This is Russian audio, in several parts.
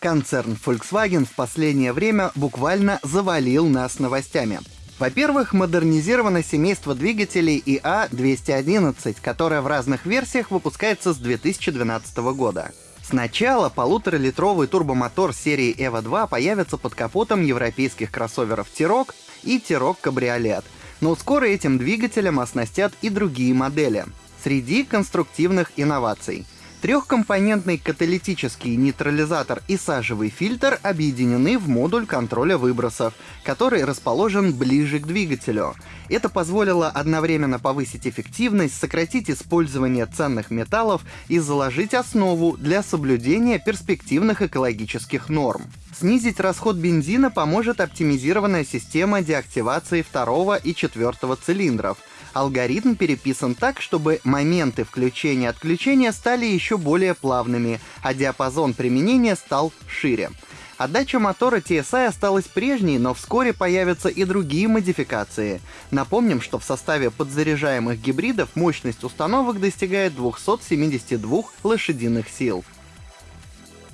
Концерн Volkswagen в последнее время буквально завалил нас новостями. Во-первых, модернизировано семейство двигателей ИА-211, которое в разных версиях выпускается с 2012 года. Сначала полуторалитровый турбомотор серии EVO 2 появится под капотом европейских кроссоверов T-Roc и T-Roc Cabriolet, но скоро этим двигателем оснастят и другие модели. Среди конструктивных инноваций — Трехкомпонентный каталитический нейтрализатор и сажевый фильтр объединены в модуль контроля выбросов, который расположен ближе к двигателю. Это позволило одновременно повысить эффективность, сократить использование ценных металлов и заложить основу для соблюдения перспективных экологических норм. Снизить расход бензина поможет оптимизированная система деактивации второго и четвертого цилиндров — Алгоритм переписан так, чтобы моменты включения-отключения стали еще более плавными, а диапазон применения стал шире. Отдача мотора TSI осталась прежней, но вскоре появятся и другие модификации. Напомним, что в составе подзаряжаемых гибридов мощность установок достигает 272 лошадиных сил.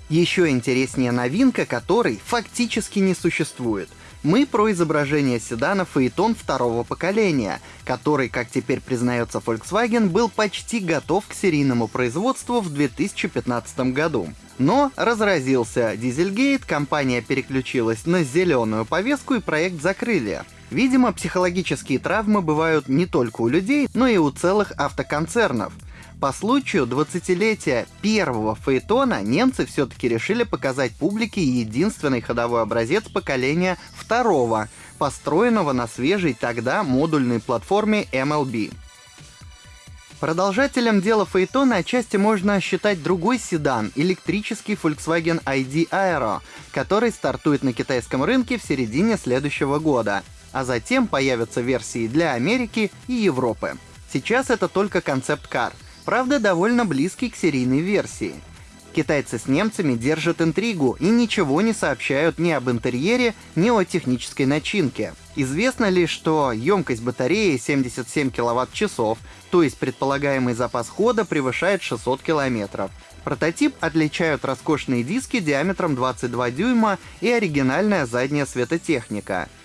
Еще интереснее новинка, которой фактически не существует — мы про изображение седана Phaeton второго поколения, который, как теперь признается Volkswagen, был почти готов к серийному производству в 2015 году. Но разразился Дизельгейт, компания переключилась на зеленую повестку и проект закрыли. Видимо, психологические травмы бывают не только у людей, но и у целых автоконцернов — по случаю 20-летия первого фейтона немцы все-таки решили показать публике единственный ходовой образец поколения второго, построенного на свежей тогда модульной платформе MLB. Продолжателем дела Фейтона отчасти можно считать другой седан, электрический Volkswagen ID Aero, который стартует на китайском рынке в середине следующего года, а затем появятся версии для Америки и Европы. Сейчас это только концепт-кар — правда довольно близкий к серийной версии. Китайцы с немцами держат интригу и ничего не сообщают ни об интерьере, ни о технической начинке. Известно лишь, что емкость батареи 77 кВт-часов, то есть предполагаемый запас хода превышает 600 км. Прототип отличают роскошные диски диаметром 22 дюйма и оригинальная задняя светотехника —